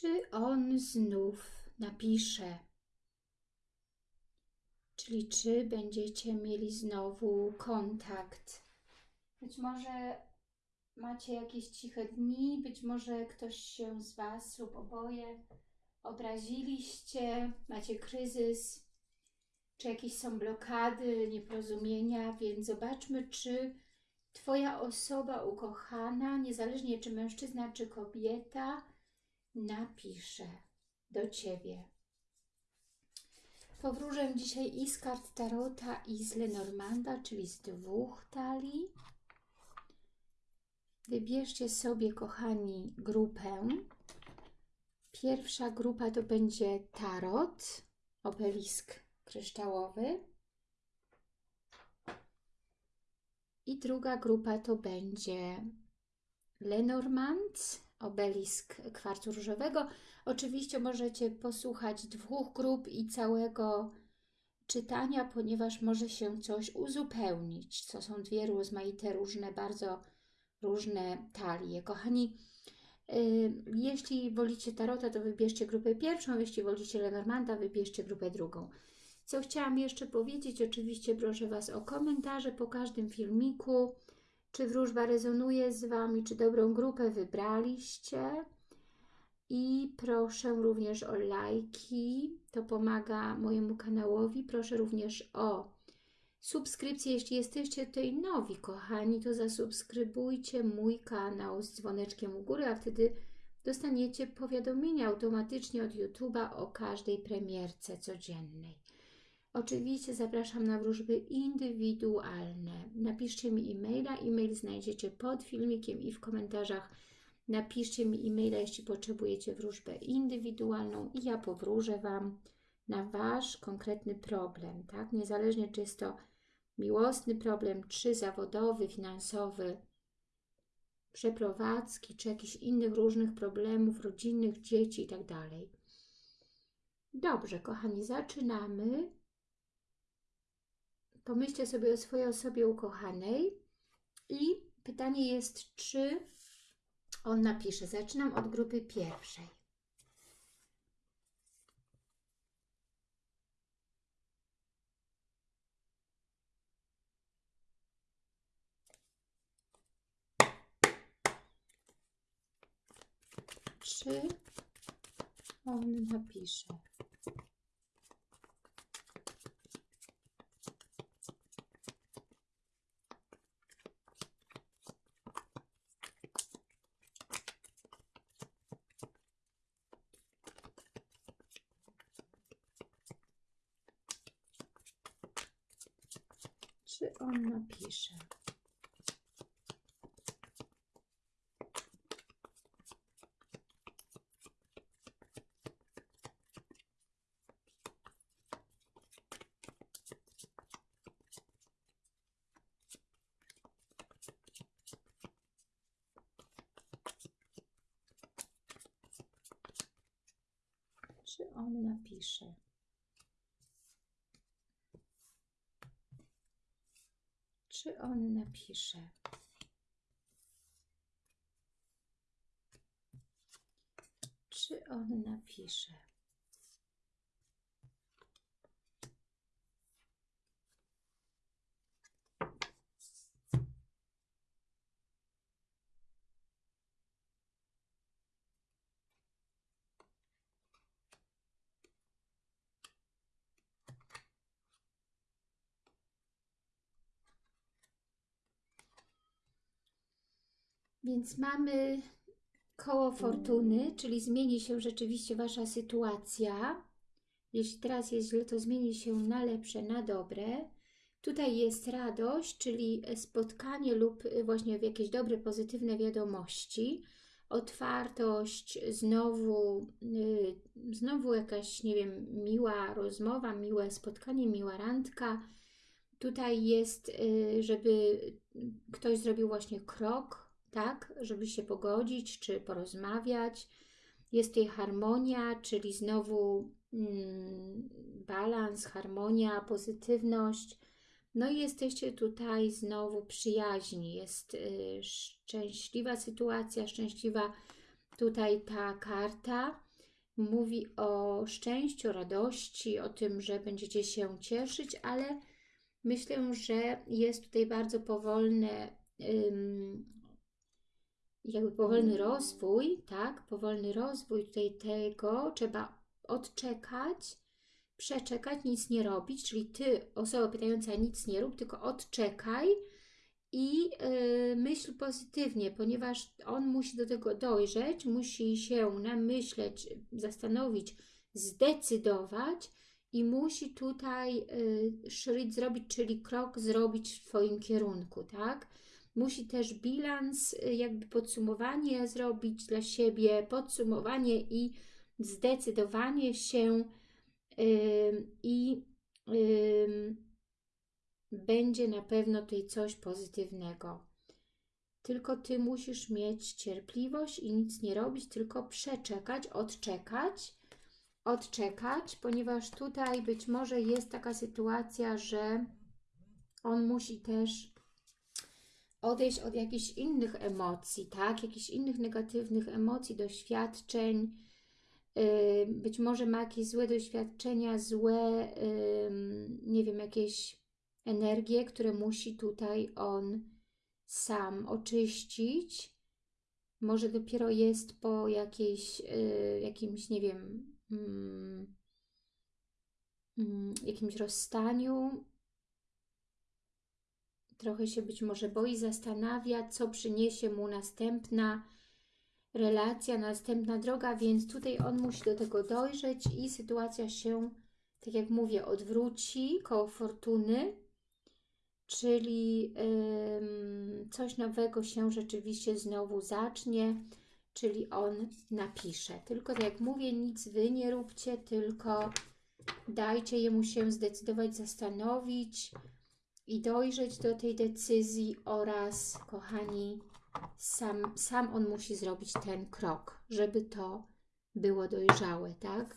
Czy on znów napisze? Czyli czy będziecie mieli znowu kontakt? Być może macie jakieś ciche dni, być może ktoś się z Was lub oboje obraziliście, macie kryzys, czy jakieś są blokady, nieporozumienia, więc zobaczmy, czy Twoja osoba ukochana, niezależnie czy mężczyzna, czy kobieta, napisze do Ciebie. Powróżę dzisiaj i z kart Tarota, i z Lenormanda, czyli z dwóch talii. Wybierzcie sobie, kochani, grupę. Pierwsza grupa to będzie Tarot, obelisk kryształowy. I druga grupa to będzie Lenormand, obelisk kwarcu różowego. Oczywiście możecie posłuchać dwóch grup i całego czytania, ponieważ może się coś uzupełnić. To są dwie rozmaite, różne, bardzo różne talie. Kochani, yy, jeśli wolicie Tarota, to wybierzcie grupę pierwszą, jeśli wolicie Lenormanda, wybierzcie grupę drugą. Co chciałam jeszcze powiedzieć, oczywiście proszę Was o komentarze po każdym filmiku, czy wróżba rezonuje z Wami, czy dobrą grupę wybraliście. I proszę również o lajki, to pomaga mojemu kanałowi. Proszę również o subskrypcję, jeśli jesteście tutaj nowi, kochani, to zasubskrybujcie mój kanał z dzwoneczkiem u góry, a wtedy dostaniecie powiadomienia automatycznie od YouTube'a o każdej premierce codziennej. Oczywiście zapraszam na wróżby indywidualne. Napiszcie mi e-maila. E-mail znajdziecie pod filmikiem i w komentarzach. Napiszcie mi e-maila, jeśli potrzebujecie wróżbę indywidualną i ja powróżę Wam na Wasz konkretny problem, tak? Niezależnie czy jest to miłosny problem, czy zawodowy, finansowy, przeprowadzki, czy jakichś innych różnych problemów rodzinnych, dzieci itd. Tak Dobrze, kochani, zaczynamy. Pomyślcie sobie o swojej osobie ukochanej i pytanie jest, czy on napisze. Zaczynam od grupy pierwszej. Czy on napisze? Czy on napisze? Czy on napisze? Czy on napisze? Czy on napisze? Więc mamy koło fortuny, czyli zmieni się rzeczywiście Wasza sytuacja. Jeśli teraz jest źle, to zmieni się na lepsze, na dobre. Tutaj jest radość, czyli spotkanie lub właśnie jakieś dobre, pozytywne wiadomości. Otwartość, znowu, yy, znowu jakaś, nie wiem, miła rozmowa, miłe spotkanie, miła randka. Tutaj jest, yy, żeby ktoś zrobił właśnie krok, tak, żeby się pogodzić czy porozmawiać. Jest tutaj harmonia, czyli znowu mm, balans, harmonia, pozytywność. No i jesteście tutaj znowu przyjaźni. Jest y, szczęśliwa sytuacja, szczęśliwa tutaj ta karta. mówi o szczęściu, radości, o tym, że będziecie się cieszyć, ale myślę, że jest tutaj bardzo powolne, jakby powolny rozwój, tak? Powolny rozwój tutaj tego trzeba odczekać, przeczekać, nic nie robić, czyli Ty, osoba pytająca, nic nie rób, tylko odczekaj i yy, myśl pozytywnie, ponieważ on musi do tego dojrzeć, musi się namyśleć, zastanowić, zdecydować i musi tutaj szryt zrobić, czyli krok zrobić w Twoim kierunku, tak? Musi też bilans, yy, jakby podsumowanie zrobić dla siebie, podsumowanie i zdecydowanie się i będzie na pewno tutaj coś pozytywnego. Tylko Ty musisz mieć cierpliwość i nic nie robić, tylko przeczekać, odczekać, odczekać, ponieważ tutaj być może jest taka sytuacja, że on musi też odejść od jakichś innych emocji, tak? Jakichś innych negatywnych emocji, doświadczeń, być może ma jakieś złe doświadczenia, złe, nie wiem, jakieś energie, które musi tutaj on sam oczyścić. Może dopiero jest po jakiejś, y, jakimś, nie wiem, mm, mm, jakimś rozstaniu. Trochę się być może boi, zastanawia, co przyniesie mu następna relacja, następna droga, więc tutaj on musi do tego dojrzeć i sytuacja się, tak jak mówię, odwróci koło fortuny, czyli ym, coś nowego się rzeczywiście znowu zacznie, czyli on napisze. Tylko tak jak mówię, nic Wy nie róbcie, tylko dajcie jemu się zdecydować, zastanowić i dojrzeć do tej decyzji oraz, kochani, sam, sam on musi zrobić ten krok, żeby to było dojrzałe, tak?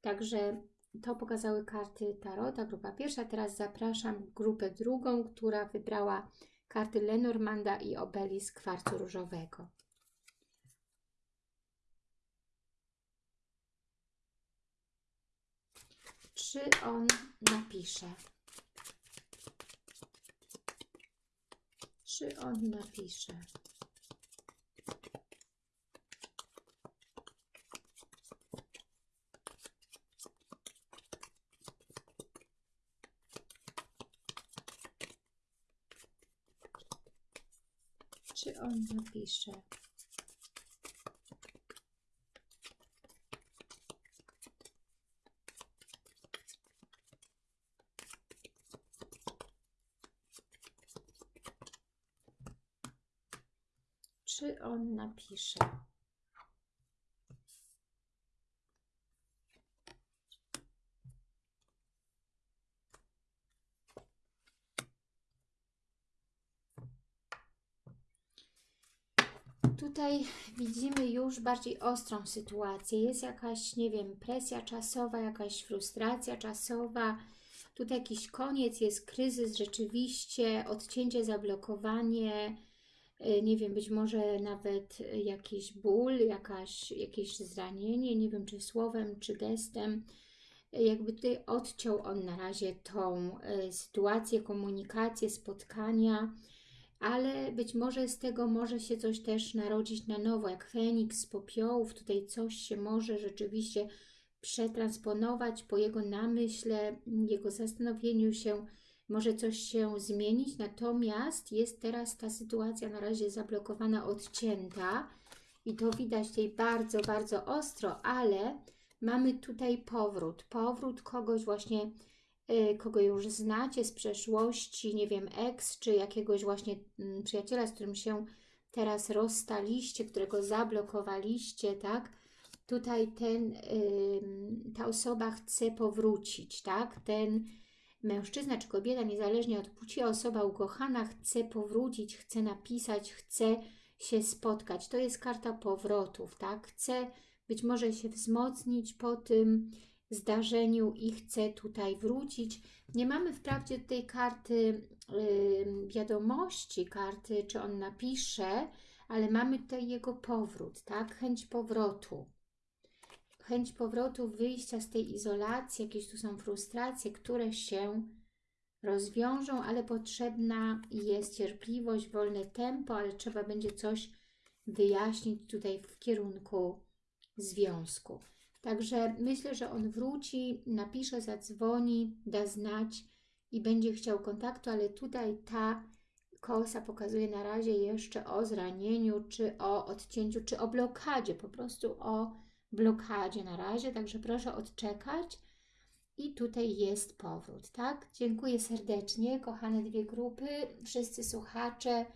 Także to pokazały karty Tarota, grupa pierwsza. Teraz zapraszam grupę drugą, która wybrała karty Lenormanda i Obelisk kwarcu różowego. Czy on napisze? Czy on napisze? Czy on napisze? Czy on napisze? Tutaj widzimy już bardziej ostrą sytuację. Jest jakaś, nie wiem, presja czasowa, jakaś frustracja czasowa. Tutaj jakiś koniec, jest kryzys rzeczywiście, odcięcie, zablokowanie, nie wiem, być może nawet jakiś ból, jakaś, jakieś zranienie, nie wiem, czy słowem, czy gestem. Jakby tutaj odciął on na razie tą sytuację, komunikację, spotkania, ale być może z tego może się coś też narodzić na nowo, jak Feniks z popiołów, tutaj coś się może rzeczywiście przetransponować po jego namyśle, jego zastanowieniu się, może coś się zmienić, natomiast jest teraz ta sytuacja na razie zablokowana, odcięta i to widać tutaj bardzo, bardzo ostro, ale mamy tutaj powrót, powrót kogoś właśnie Y, kogo już znacie z przeszłości, nie wiem, ex, czy jakiegoś właśnie mm, przyjaciela, z którym się teraz rozstaliście, którego zablokowaliście, tak? Tutaj ten, ta osoba chce powrócić, tak? Ten mężczyzna czy kobieta, niezależnie od płci, osoba ukochana chce powrócić, chce napisać, chce się spotkać. To jest karta powrotów, tak? Chce być może się wzmocnić po tym, zdarzeniu i chce tutaj wrócić. Nie mamy wprawdzie tej karty yy, wiadomości, karty, czy on napisze, ale mamy tutaj jego powrót, tak? Chęć powrotu. Chęć powrotu, wyjścia z tej izolacji, jakieś tu są frustracje, które się rozwiążą, ale potrzebna jest cierpliwość, wolne tempo, ale trzeba będzie coś wyjaśnić tutaj w kierunku związku. Także myślę, że on wróci, napisze, zadzwoni, da znać i będzie chciał kontaktu, ale tutaj ta kosa pokazuje na razie jeszcze o zranieniu, czy o odcięciu, czy o blokadzie, po prostu o blokadzie na razie, także proszę odczekać i tutaj jest powrót, tak? Dziękuję serdecznie, kochane dwie grupy, wszyscy słuchacze.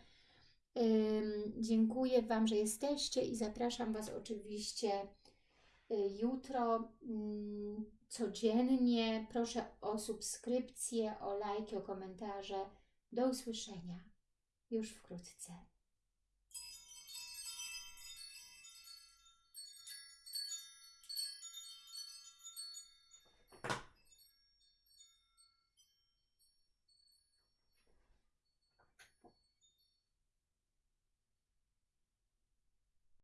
Dziękuję Wam, że jesteście i zapraszam Was oczywiście y, jutro mm, codziennie. Proszę o subskrypcję, o lajki, o komentarze. Do usłyszenia już wkrótce.